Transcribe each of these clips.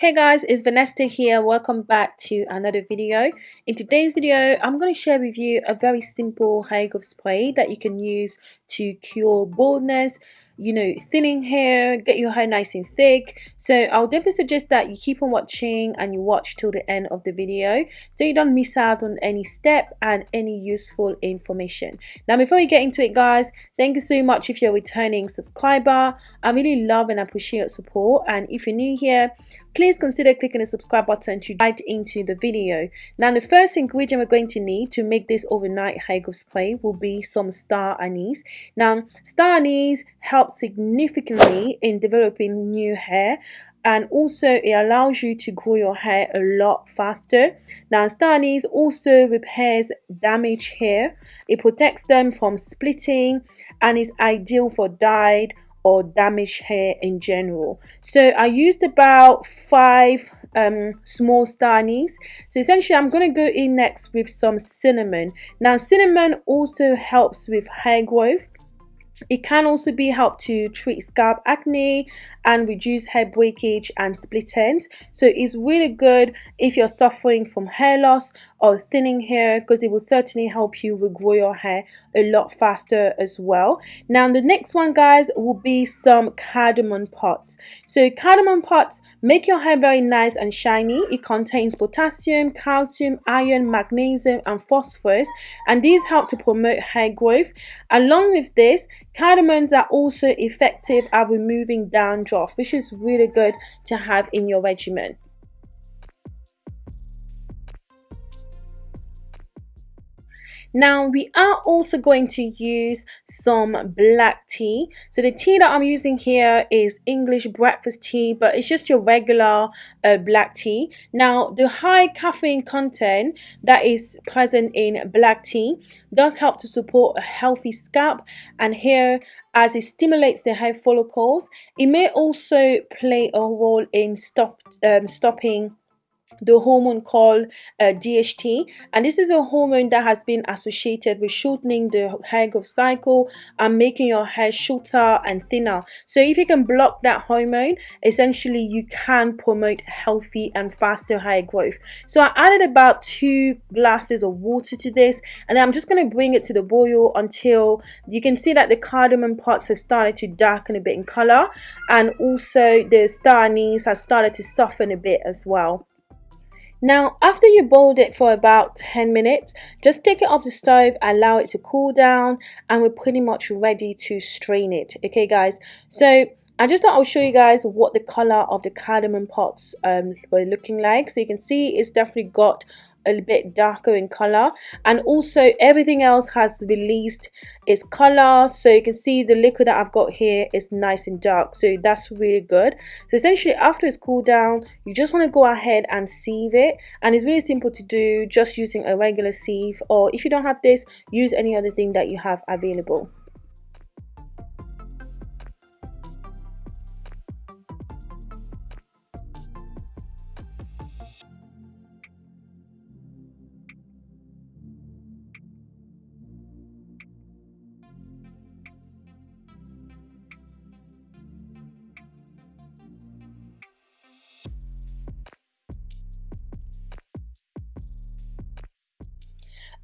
Hey guys, it's Vanessa here. Welcome back to another video. In today's video, I'm going to share with you a very simple hair growth spray that you can use to cure baldness, you know, thinning hair, get your hair nice and thick. So I'll definitely suggest that you keep on watching and you watch till the end of the video so you don't miss out on any step and any useful information. Now before we get into it guys, thank you so much if you're a returning subscriber. I really love and appreciate your support and if you're new here, please consider clicking the subscribe button to dive into the video. Now the first ingredient we're going to need to make this overnight hair growth spray will be some star anise. Now star anise helps significantly in developing new hair and also it allows you to grow your hair a lot faster. Now star anise also repairs damaged hair. It protects them from splitting and is ideal for dyed or damaged hair in general. So I used about five um, small star. So essentially I'm going to go in next with some cinnamon. Now cinnamon also helps with hair growth. It can also be helped to treat scalp acne and reduce hair breakage and split ends. So it's really good if you're suffering from hair loss or thinning hair because it will certainly help you regrow your hair a lot faster as well. Now the next one guys will be some cardamom pods. So cardamom pods make your hair very nice and shiny. It contains potassium, calcium, iron, magnesium and phosphorus and these help to promote hair growth. Along with this, cardamoms are also effective at removing dandruff which is really good to have in your regimen. Now we are also going to use some black tea. So the tea that I'm using here is English breakfast tea, but it's just your regular uh, black tea. Now the high caffeine content that is present in black tea does help to support a healthy scalp and hair as it stimulates the hair follicles. It may also play a role in stop, um, stopping the hormone called uh, DHT and this is a hormone that has been associated with shortening the hair growth cycle and making your hair shorter and thinner. So if you can block that hormone essentially you can promote healthy and faster hair growth. So I added about two glasses of water to this and I'm just going to bring it to the boil until you can see that the cardamom pods have started to darken a bit in color and also the star anise has started to soften a bit as well now, after you boiled it for about 10 minutes, just take it off the stove, allow it to cool down, and we're pretty much ready to strain it. Okay, guys? So, I just thought I'll show you guys what the color of the cardamom pods um, were looking like. So you can see it's definitely got a bit darker in color and also everything else has released its color so you can see the liquid that I've got here is nice and dark. So that's really good. So essentially after it's cooled down you just want to go ahead and sieve it. And it's really simple to do just using a regular sieve. Or if you don't have this use any other thing that you have available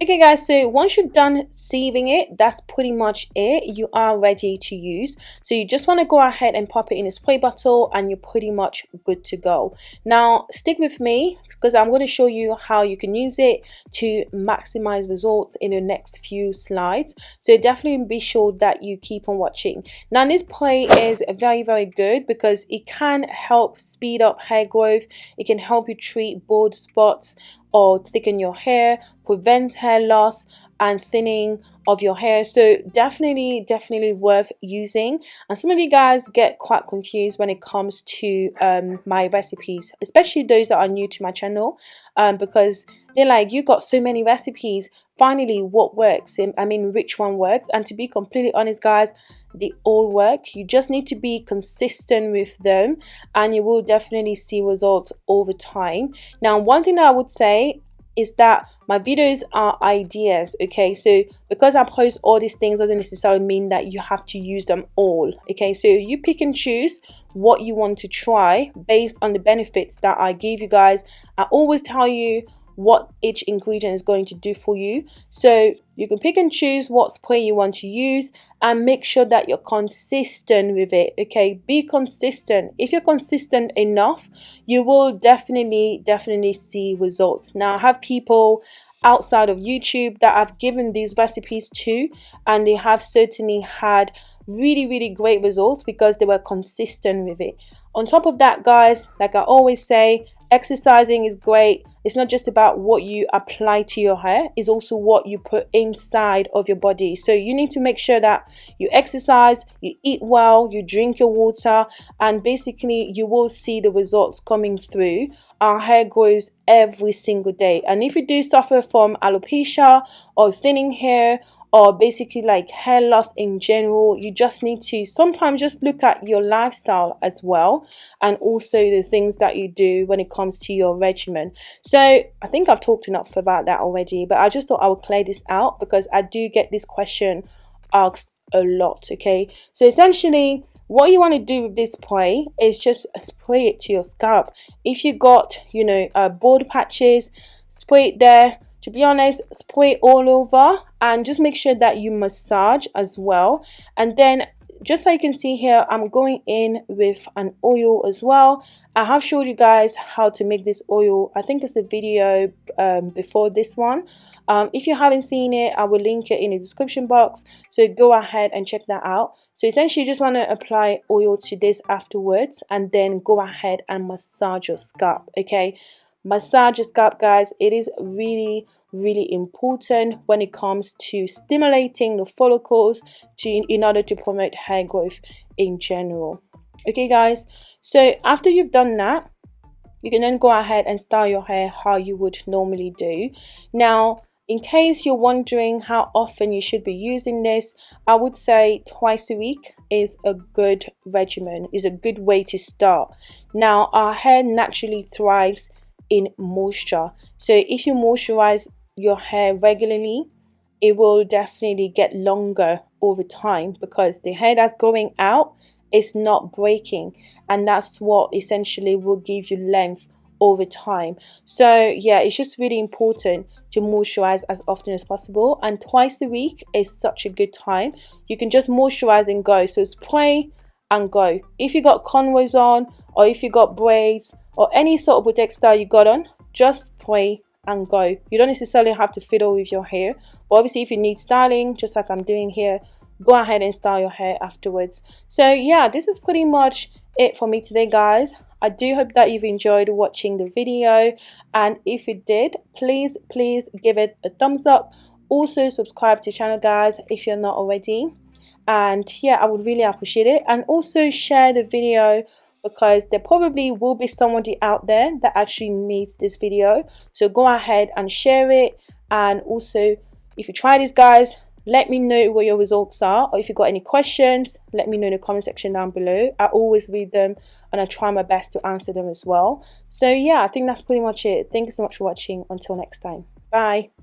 okay guys so once you're done sieving it that's pretty much it. You are ready to use. So you just want to go ahead and pop it in a spray bottle and you're pretty much good to go. Now stick with me because i'm going to show you how you can use it to maximize results in the next few slides. So definitely be sure that you keep on watching. Now this spray is very very good because it can help speed up hair growth. It can help you treat bald spots or thicken your hair, prevents hair loss and thinning of your hair. So definitely definitely worth using. And some of you guys get quite confused when it comes to um, my recipes especially those that are new to my channel um, because they're like you got so many recipes. Finally what works? I mean which one works? And to be completely honest guys they all work. You just need to be consistent with them and you will definitely see results over time. Now one thing that i would say is that my videos are ideas okay? So because i post all these things doesn't necessarily mean that you have to use them all okay? So you pick and choose what you want to try based on the benefits that i give you guys. I always tell you what each ingredient is going to do for you. So you can pick and choose what spray you want to use and make sure that you're consistent with it. Okay, be consistent. If you're consistent enough, you will definitely, definitely see results. Now, I have people outside of YouTube that I've given these recipes to, and they have certainly had really, really great results because they were consistent with it. On top of that, guys, like I always say, exercising is great it's not just about what you apply to your hair it's also what you put inside of your body. So you need to make sure that you exercise you eat well you drink your water and basically you will see the results coming through. Our hair grows every single day. And if you do suffer from alopecia or thinning hair or basically like hair loss in general you just need to sometimes just look at your lifestyle as well and also the things that you do when it comes to your regimen. So i think i've talked enough about that already but i just thought i would clear this out because i do get this question asked a lot okay? So essentially what you want to do with this spray is just spray it to your scalp. If you got you know uh, bald patches spray it there to be honest spray all over and just make sure that you massage as well. And then just so you can see here i'm going in with an oil as well. I have showed you guys how to make this oil. I think it's a video um, before this one. Um, if you haven't seen it i will link it in the description box. So go ahead and check that out. So essentially you just want to apply oil to this afterwards and then go ahead and massage your scalp okay massage your scalp guys. It is really really important when it comes to stimulating the follicles to in order to promote hair growth in general. Okay guys? So after you've done that you can then go ahead and style your hair how you would normally do. Now in case you're wondering how often you should be using this, I would say twice a week is a good regimen, is a good way to start. Now, our hair naturally thrives in moisture. So if you moisturize your hair regularly, it will definitely get longer over time because the hair that's going out is not breaking and that's what essentially will give you length over time. So yeah it's just really important to moisturize as often as possible and twice a week is such a good time. You can just moisturize and go. So spray and go. If you got cornrows on or if you got braids or any sort of protect style you got on just spray and go. You don't necessarily have to fiddle with your hair. But obviously if you need styling just like i'm doing here go ahead and style your hair afterwards. So yeah this is pretty much it for me today guys. I do hope that you've enjoyed watching the video. And if you did please please give it a thumbs up. Also subscribe to the channel guys if you're not already. And yeah I would really appreciate it. And also share the video because there probably will be somebody out there that actually needs this video. So go ahead and share it. And also if you try this guys let me know what your results are. Or if you've got any questions let me know in the comment section down below. I always read them and i try my best to answer them as well. So yeah i think that's pretty much it. Thank you so much for watching. Until next time. Bye